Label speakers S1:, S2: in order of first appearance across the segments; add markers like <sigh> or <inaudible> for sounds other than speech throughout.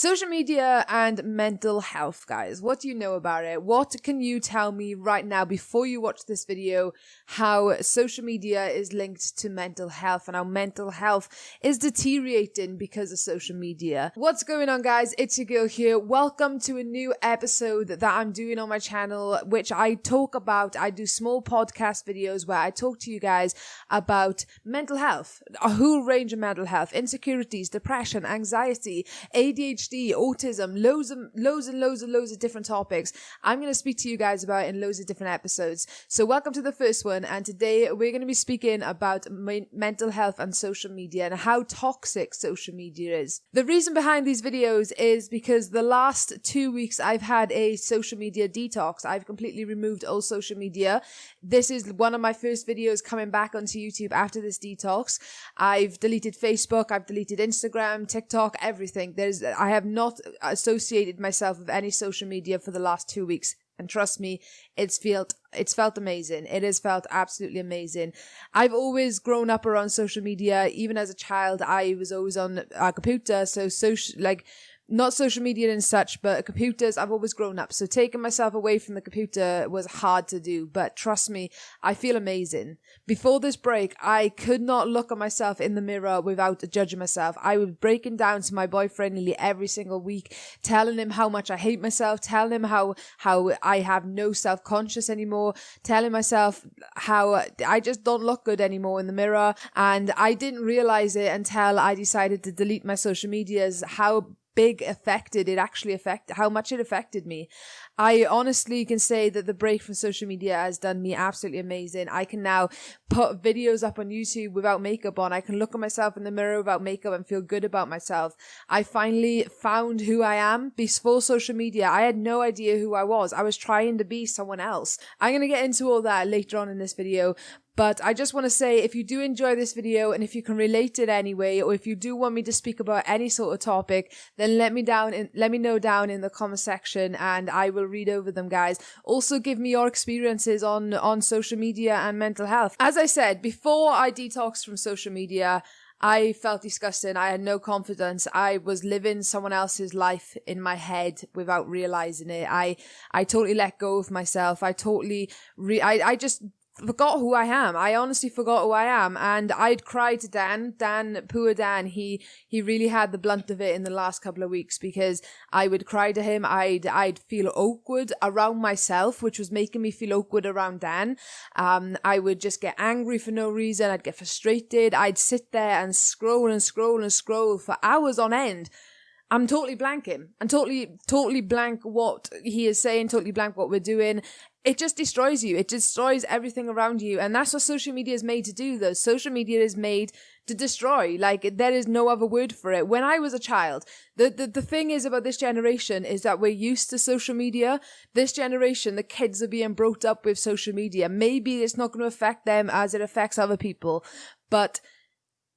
S1: Social media and mental health, guys. What do you know about it? What can you tell me right now before you watch this video how social media is linked to mental health and how mental health is deteriorating because of social media? What's going on, guys? It's your girl here. Welcome to a new episode that I'm doing on my channel, which I talk about. I do small podcast videos where I talk to you guys about mental health, a whole range of mental health, insecurities, depression, anxiety, ADHD ADHD, autism, loads and loads and loads and loads of different topics. I'm going to speak to you guys about in loads of different episodes. So welcome to the first one, and today we're going to be speaking about mental health and social media and how toxic social media is. The reason behind these videos is because the last two weeks I've had a social media detox. I've completely removed all social media. This is one of my first videos coming back onto YouTube after this detox. I've deleted Facebook, I've deleted Instagram, TikTok, everything. There's I have not associated myself with any social media for the last two weeks. And trust me, it's felt it's felt amazing. It has felt absolutely amazing. I've always grown up around social media. Even as a child, I was always on a computer. So social like not social media and such, but computers, I've always grown up. So taking myself away from the computer was hard to do. But trust me, I feel amazing. Before this break, I could not look at myself in the mirror without judging myself. I was breaking down to my boyfriend nearly every single week, telling him how much I hate myself, telling him how, how I have no self conscious anymore, telling myself how I just don't look good anymore in the mirror. And I didn't realize it until I decided to delete my social medias, how big affected it actually affected how much it affected me. I honestly can say that the break from social media has done me absolutely amazing. I can now put videos up on YouTube without makeup on. I can look at myself in the mirror without makeup and feel good about myself. I finally found who I am before social media. I had no idea who I was. I was trying to be someone else. I'm going to get into all that later on in this video, but I just want to say if you do enjoy this video and if you can relate it anyway, or if you do want me to speak about any sort of topic, then let me down in, let me know down in the comment section and I will read over them, guys. Also give me your experiences on, on social media and mental health. As I said, before I detoxed from social media, I felt disgusting. I had no confidence. I was living someone else's life in my head without realizing it. I, I totally let go of myself. I totally, re- I, I just forgot who I am. I honestly forgot who I am. And I'd cried to Dan, Dan, poor Dan. He, he really had the blunt of it in the last couple of weeks because I would cry to him. I'd, I'd feel awkward around myself, which was making me feel awkward around Dan. Um, I would just get angry for no reason. I'd get frustrated. I'd sit there and scroll and scroll and scroll for hours on end. I'm totally blanking. I'm totally, totally blank what he is saying, totally blank what we're doing it just destroys you. It destroys everything around you. And that's what social media is made to do, though. Social media is made to destroy. Like, there is no other word for it. When I was a child, the, the, the thing is about this generation is that we're used to social media. This generation, the kids are being brought up with social media. Maybe it's not going to affect them as it affects other people, but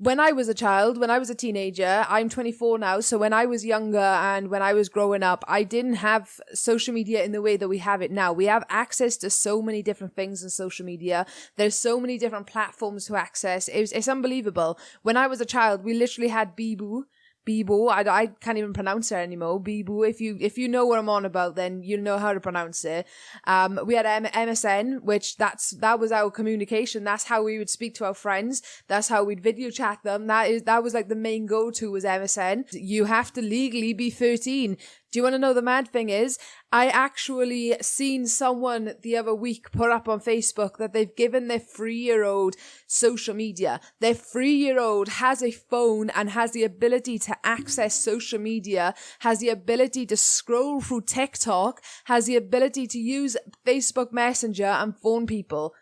S1: when I was a child, when I was a teenager, I'm 24 now. So when I was younger and when I was growing up, I didn't have social media in the way that we have it now. We have access to so many different things on social media. There's so many different platforms to access. It's, it's unbelievable. When I was a child, we literally had Bebo Bebo. I, I can't even pronounce it anymore. Bebo. If you if you know what I'm on about, then you'll know how to pronounce it. Um, we had M- MSN, which that's that was our communication. That's how we would speak to our friends. That's how we'd video chat them. That is that was like the main go to was MSN. You have to legally be 13 do you want to know the mad thing is? I actually seen someone the other week put up on Facebook that they've given their three year old social media. Their three year old has a phone and has the ability to access social media, has the ability to scroll through TikTok, has the ability to use Facebook Messenger and phone people.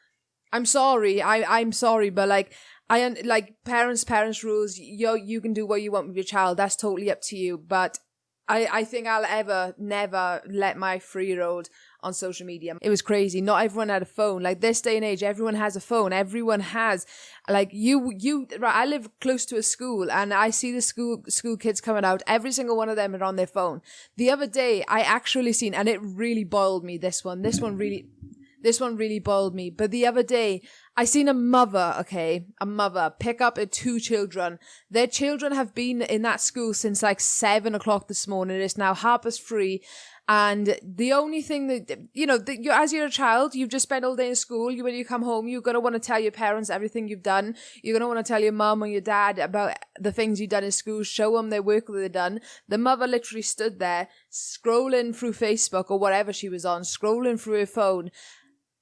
S1: I'm sorry. I, I'm sorry, but like, I like parents, parents rules. You you can do what you want with your child. That's totally up to you. But I, I think I'll ever never let my three year old on social media. It was crazy. Not everyone had a phone. Like this day and age, everyone has a phone. Everyone has like you you right, I live close to a school and I see the school school kids coming out. Every single one of them are on their phone. The other day I actually seen and it really boiled me this one. This one really this one really boiled me. But the other day I seen a mother, okay, a mother pick up her two children. Their children have been in that school since like seven o'clock this morning. It's now half past three. And the only thing that, you know, that you, as you're a child, you've just spent all day in school. You, when you come home, you're going to want to tell your parents everything you've done. You're going to want to tell your mum or your dad about the things you've done in school, show them their work that they've done. The mother literally stood there scrolling through Facebook or whatever she was on, scrolling through her phone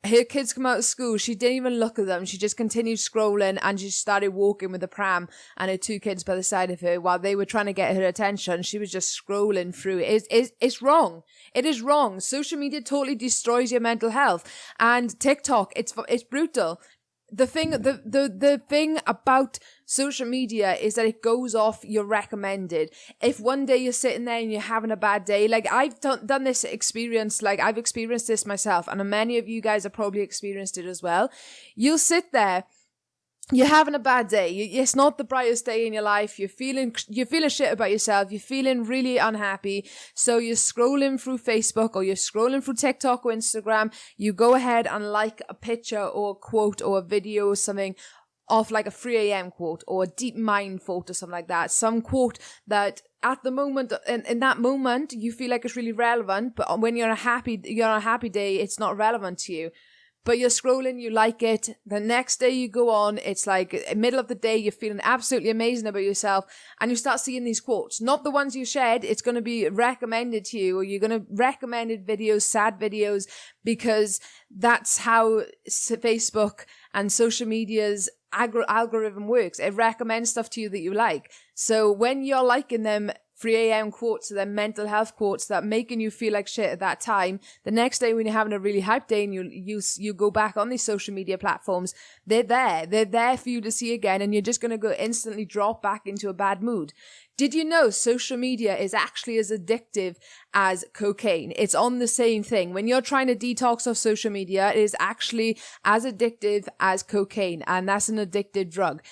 S1: her kids come out of school. She didn't even look at them. She just continued scrolling and she started walking with the pram and her two kids by the side of her while they were trying to get her attention. She was just scrolling through. It's, it's, it's wrong. It is wrong. Social media totally destroys your mental health and TikTok, it's, it's brutal the thing the, the the thing about social media is that it goes off your recommended. If one day you're sitting there and you're having a bad day like i've done, done this experience like i've experienced this myself and many of you guys have probably experienced it as well. You'll sit there you're having a bad day. It's not the brightest day in your life. You're feeling, you're feeling shit about yourself. You're feeling really unhappy. So you're scrolling through Facebook or you're scrolling through TikTok or Instagram. You go ahead and like a picture or a quote or a video or something of like a 3 a.m. quote or a deep mind quote or something like that. Some quote that at the moment, in, in that moment, you feel like it's really relevant, but when you're a happy, you're on a happy day, it's not relevant to you but you're scrolling, you like it. The next day you go on, it's like eh, middle of the day, you're feeling absolutely amazing about yourself, and you start seeing these quotes. Not the ones you shared, it's going to be recommended to you, or you're going to recommended videos, sad videos, because that's how Facebook and social media's algorithm works. It recommends stuff to you that you like. So when you're liking them 3 a.m. quotes then mental health quotes that making you feel like shit at that time. The next day when you're having a really hype day and you you you go back on these social media platforms, they're there. They're there for you to see again and you're just going to go instantly drop back into a bad mood. Did you know social media is actually as addictive as cocaine? It's on the same thing. When you're trying to detox off social media, it is actually as addictive as cocaine and that's an addictive drug.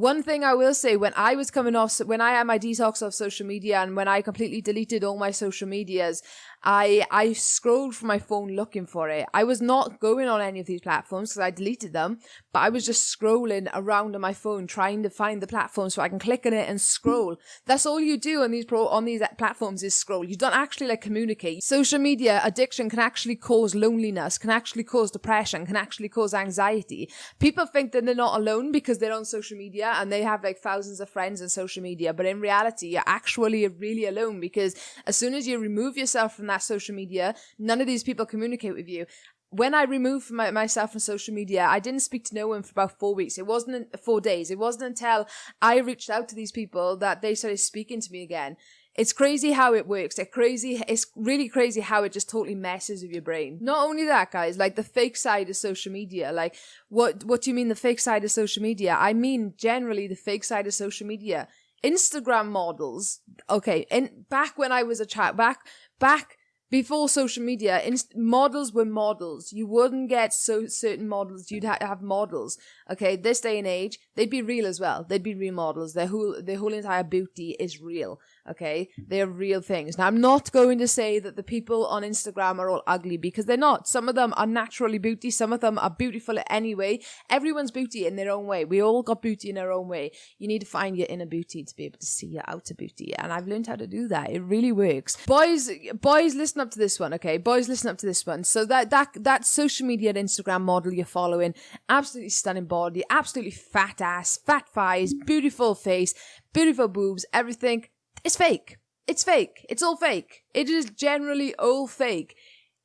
S1: One thing I will say, when I was coming off, when I had my detox off social media and when I completely deleted all my social medias, I I scrolled for my phone looking for it. I was not going on any of these platforms because I deleted them, but I was just scrolling around on my phone trying to find the platform so I can click on it and scroll. That's all you do on these pro on these platforms is scroll. You don't actually like communicate. Social media addiction can actually cause loneliness, can actually cause depression, can actually cause anxiety. People think that they're not alone because they're on social media and they have like thousands of friends on social media, but in reality, you're actually really alone because as soon as you remove yourself from that social media. None of these people communicate with you. When I removed my, myself from social media, I didn't speak to no one for about four weeks. It wasn't four days. It wasn't until I reached out to these people that they started speaking to me again. It's crazy how it works. It's crazy. It's really crazy how it just totally messes with your brain. Not only that, guys, like the fake side of social media. Like, what, what do you mean the fake side of social media? I mean, generally the fake side of social media. Instagram models. Okay. And back when I was a child, back, back before social media, inst- models were models. You wouldn't get so certain models. You'd ha- have models. Okay, this day and age, they'd be real as well. They'd be real models. Their whole their whole entire beauty is real. Okay, they're real things. Now, I'm not going to say that the people on Instagram are all ugly because they're not. Some of them are naturally beauty. Some of them are beautiful anyway. Everyone's beauty in their own way. We all got beauty in our own way. You need to find your inner beauty to be able to see your outer beauty, and I've learned how to do that. It really works. Boys, boys, listen up to this one. Okay, boys, listen up to this one. So that that that social media and Instagram model you're following, absolutely stunning body, absolutely fat ass, fat thighs, beautiful face, beautiful boobs, everything it's fake. It's fake. It's all fake. It is generally all fake.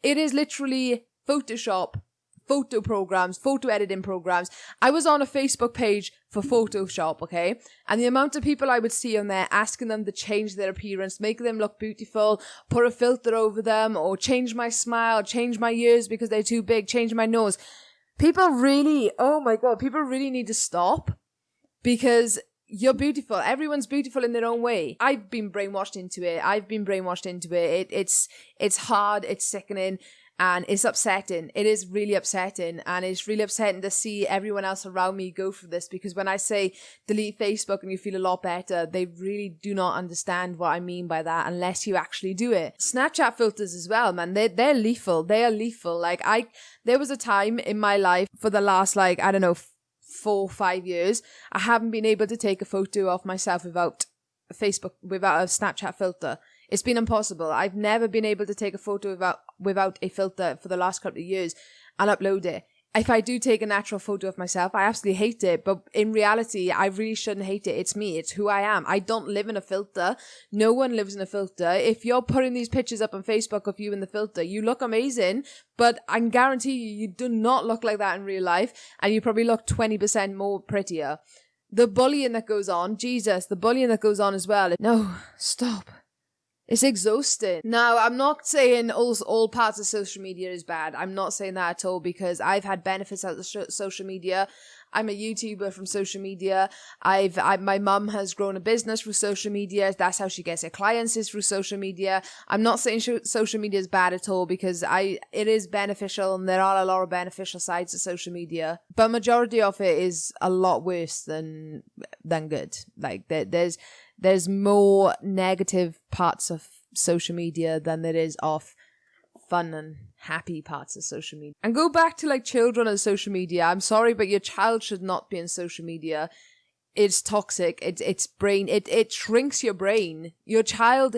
S1: It is literally Photoshop, photo programs, photo editing programs. I was on a Facebook page for Photoshop, okay? And the amount of people I would see on there asking them to change their appearance, make them look beautiful, put a filter over them, or change my smile, change my ears because they're too big, change my nose. People really, oh my god, people really need to stop because you're beautiful. Everyone's beautiful in their own way. I've been brainwashed into it. I've been brainwashed into it. it it's it's hard. It's sickening. and it's upsetting. It is really upsetting, and it's really upsetting to see everyone else around me go through this because when I say delete Facebook and you feel a lot better, they really do not understand what I mean by that unless you actually do it. Snapchat filters as well, man. They they're lethal. They are lethal. Like I, there was a time in my life for the last like I don't know four five years, I haven't been able to take a photo of myself without Facebook without a Snapchat filter. It's been impossible. I've never been able to take a photo without without a filter for the last couple of years and upload it. If I do take a natural photo of myself, I absolutely hate it. But in reality, I really shouldn't hate it. It's me. It's who I am. I don't live in a filter. No one lives in a filter. If you're putting these pictures up on Facebook of you in the filter, you look amazing, but I can guarantee you, you do not look like that in real life. And you probably look 20% more prettier. The bullying that goes on, Jesus, the bullying that goes on as well. No, stop. It's exhausting. Now, I'm not saying all, all parts of social media is bad. I'm not saying that at all because I've had benefits out of social media. I'm a YouTuber from social media. I've, I, my mum has grown a business through social media. That's how she gets her clients is through social media. I'm not saying social media is bad at all because I, it is beneficial and there are a lot of beneficial sides to social media, but majority of it is a lot worse than, than good. Like there, there's, there's more negative parts of social media than there is of fun and happy parts of social media. And go back to like children and social media. I'm sorry, but your child should not be in social media. It's toxic. It's it's brain. It it shrinks your brain. Your child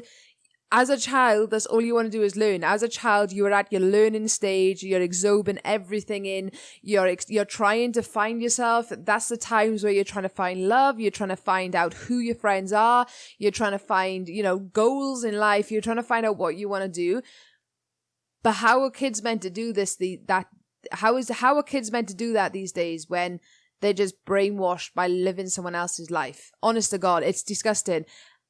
S1: as a child, that's all you want to do is learn. As a child, you're at your learning stage. You're absorbing everything in. You're you're trying to find yourself. That's the times where you're trying to find love. You're trying to find out who your friends are. You're trying to find you know goals in life. You're trying to find out what you want to do. But how are kids meant to do this? The that how is how are kids meant to do that these days when they're just brainwashed by living someone else's life? Honest to God, it's disgusting.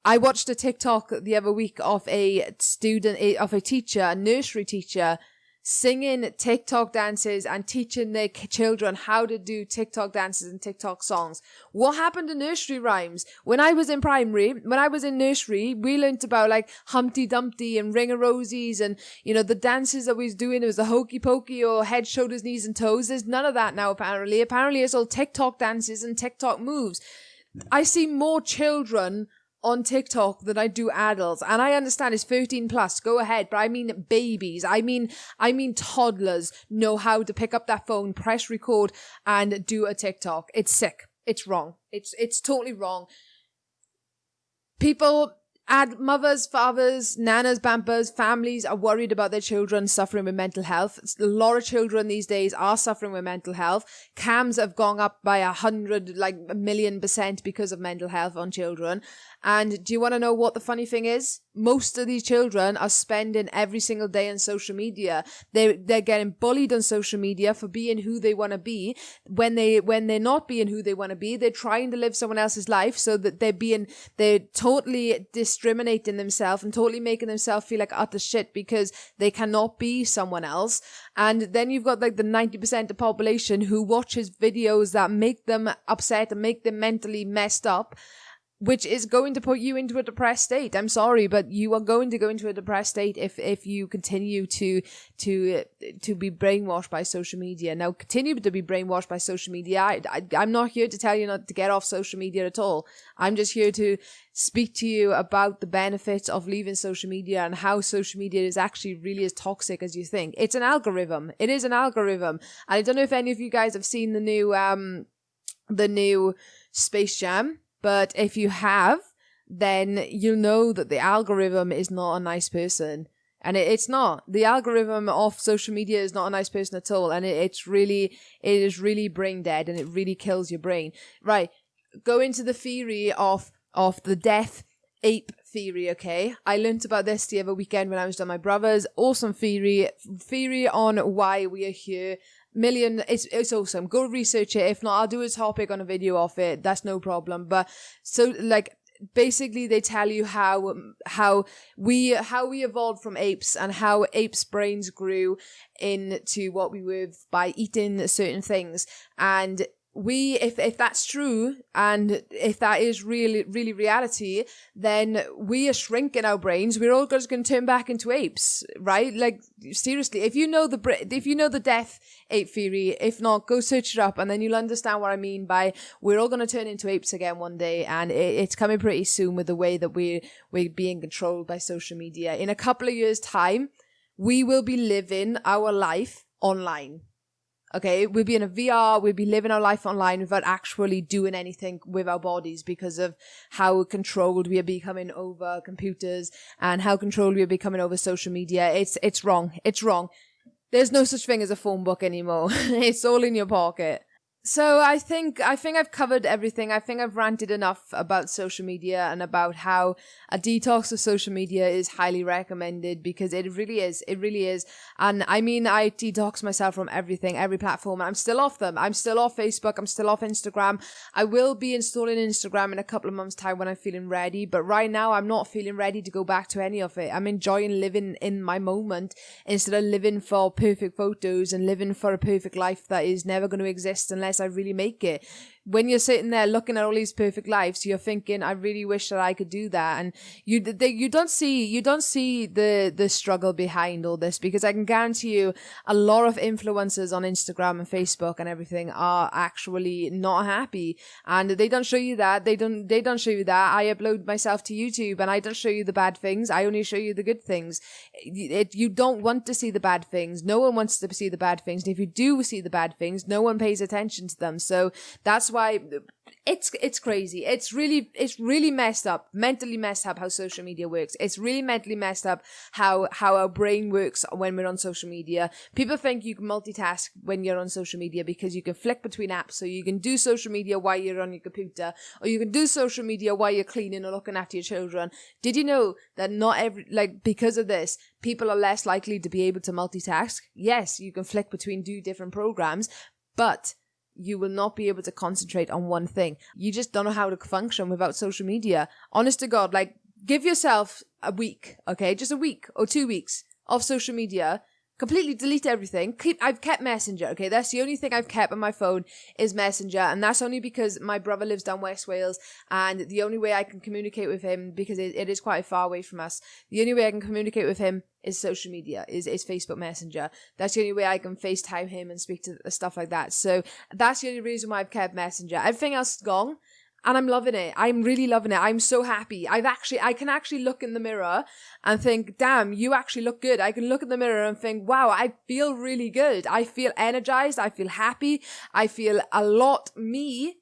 S1: I watched a TikTok the other week of a student, eh, of a teacher, a nursery teacher, singing TikTok dances and teaching their children how to do TikTok dances and TikTok songs. What happened to nursery rhymes? When I was in primary, when I was in nursery, we learnt about like Humpty Dumpty and Ring of Roses and, you know, the dances that we was doing. It was the hokey pokey or head, shoulders, knees and toes. There's none of that now, apparently. Apparently it's all TikTok dances and TikTok moves. I see more children on TikTok than I do adults. And I understand it's 13 plus, go ahead. But I mean babies. I mean, I mean toddlers know how to pick up that phone, press record and do a TikTok. It's sick. It's wrong. It's, it's totally wrong. People Add mothers, fathers, nanas, bumpers, families are worried about their children suffering with mental health. A lot of children these days are suffering with mental health. CAMHS have gone up by a hundred, like a million percent because of mental health on children. And do you want to know what the funny thing is? Most of these children are spending every single day on social media. They they're getting bullied on social media for being who they want to be. When they when they're not being who they want to be, they're trying to live someone else's life so that they're being they're totally discriminating themselves and totally making themselves feel like utter shit because they cannot be someone else. And then you've got like the 90% of the population who watches videos that make them upset and make them mentally messed up which is going to put you into a depressed state. I'm sorry, but you are going to go into a depressed state if if you continue to to to be brainwashed by social media. Now, continue to be brainwashed by social media. I, I I'm not here to tell you not to get off social media at all. I'm just here to speak to you about the benefits of leaving social media and how social media is actually really as toxic as you think. It's an algorithm. It is an algorithm. And I don't know if any of you guys have seen the new um the new Space Jam but if you have, then you know that the algorithm is not a nice person. And it, it's not. The algorithm of social media is not a nice person at all. And it, it's really, it is really brain dead and it really kills your brain. Right. Go into the theory of, of the death ape theory, okay? I learnt about this the other weekend when I was doing my brother's. Awesome theory. Theory on why we are here million it's it's awesome. Go research it. If not i'll do a topic on a video of it. That's no problem. But so like basically they tell you how how we how we evolved from apes and how apes brains grew into what we were by eating certain things. And we if if that's true and if that is really really reality then we are shrinking our brains. We're all just going to turn back into apes right? Like seriously if you know the if you know the death ape theory if not go search it up and then you'll understand what i mean by we're all going to turn into apes again one day and it, it's coming pretty soon with the way that we we're being controlled by social media. In a couple of years time we will be living our life online Okay, we'll be in a VR, we'll be living our life online without actually doing anything with our bodies because of how controlled we are becoming over computers and how controlled we are becoming over social media. It's it's wrong. It's wrong. There's no such thing as a phone book anymore. <laughs> it's all in your pocket. So I think I think I've covered everything. I think I've ranted enough about social media and about how a detox of social media is highly recommended because it really is. It really is. And I mean I detox myself from everything, every platform. I'm still off them. I'm still off Facebook. I'm still off Instagram. I will be installing Instagram in a couple of months time when I'm feeling ready, but right now I'm not feeling ready to go back to any of it. I'm enjoying living in my moment instead of living for perfect photos and living for a perfect life that is never going to exist unless I really make it when you're sitting there looking at all these perfect lives, you're thinking, I really wish that I could do that. And you, they, you don't see, you don't see the, the struggle behind all this because I can guarantee you a lot of influencers on Instagram and Facebook and everything are actually not happy. And they don't show you that. They don't, they don't show you that. I upload myself to YouTube and I don't show you the bad things. I only show you the good things. It, you don't want to see the bad things. No one wants to see the bad things. And if you do see the bad things, no one pays attention to them. So that's why it's it's crazy. It's really it's really messed up, mentally messed up how social media works. It's really mentally messed up how how our brain works when we're on social media. People think you can multitask when you're on social media because you can flick between apps, so you can do social media while you're on your computer, or you can do social media while you're cleaning or looking after your children. Did you know that not every like because of this, people are less likely to be able to multitask? Yes, you can flick between two different programs, but you will not be able to concentrate on one thing. You just don't know how to function without social media. Honest to God, like give yourself a week, okay? Just a week or two weeks of social media completely delete everything. Keep, I've kept Messenger. Okay, that's the only thing I've kept on my phone is Messenger, and that's only because my brother lives down West Wales, and the only way I can communicate with him because it, it is quite far away from us. The only way I can communicate with him is social media, is is Facebook Messenger. That's the only way I can FaceTime him and speak to stuff like that. So that's the only reason why I've kept Messenger. Everything else is gone and I'm loving it. I'm really loving it. I'm so happy. I've actually, I can actually look in the mirror and think, damn, you actually look good. I can look in the mirror and think, wow, I feel really good. I feel energized. I feel happy. I feel a lot me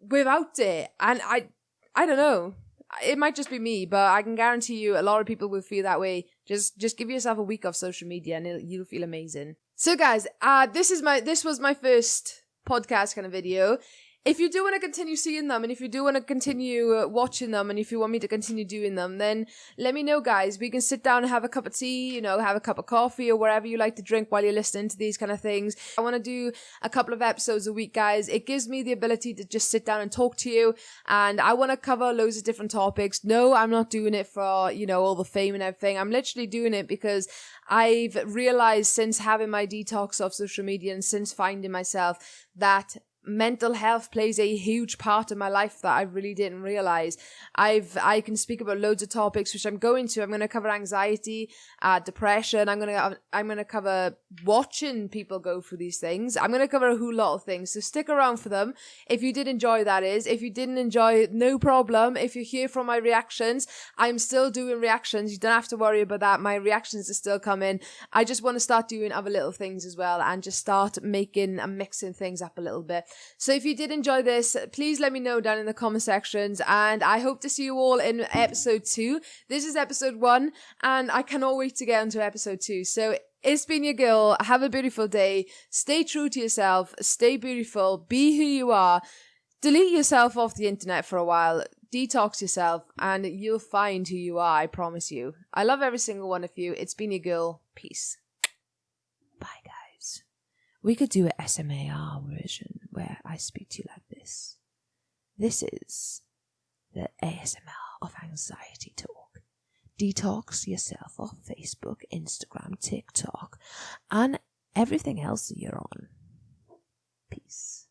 S1: without it. And I, I don't know. It might just be me, but I can guarantee you a lot of people will feel that way. Just, just give yourself a week of social media and you'll feel amazing. So guys, uh, this is my, this was my first podcast kind of video if you do want to continue seeing them and if you do want to continue uh, watching them and if you want me to continue doing them, then let me know, guys. We can sit down and have a cup of tea, you know, have a cup of coffee or whatever you like to drink while you're listening to these kind of things. I want to do a couple of episodes a week, guys. It gives me the ability to just sit down and talk to you and I want to cover loads of different topics. No, I'm not doing it for, you know, all the fame and everything. I'm literally doing it because I've realized since having my detox of social media and since finding myself that mental health plays a huge part of my life that I really didn't realize. I've I can speak about loads of topics which I'm going to. I'm going to cover anxiety, uh, depression. I'm going to I'm going to cover watching people go through these things. I'm going to cover a whole lot of things. So stick around for them. If you did enjoy that is, if you didn't enjoy no problem. If you hear from my reactions, I'm still doing reactions. You don't have to worry about that. My reactions are still coming. I just want to start doing other little things as well and just start making and mixing things up a little bit. So if you did enjoy this, please let me know down in the comment sections. And I hope to see you all in episode two. This is episode one, and I cannot wait to get into episode two. So it's been your girl. Have a beautiful day. Stay true to yourself. Stay beautiful. Be who you are. Delete yourself off the internet for a while. Detox yourself, and you'll find who you are. I promise you. I love every single one of you. It's been your girl. Peace. Bye, guys. We could do an SMAR version where I speak to you like this. This is the ASMR of anxiety talk. Detox yourself off Facebook, Instagram, TikTok, and everything else you're on. Peace.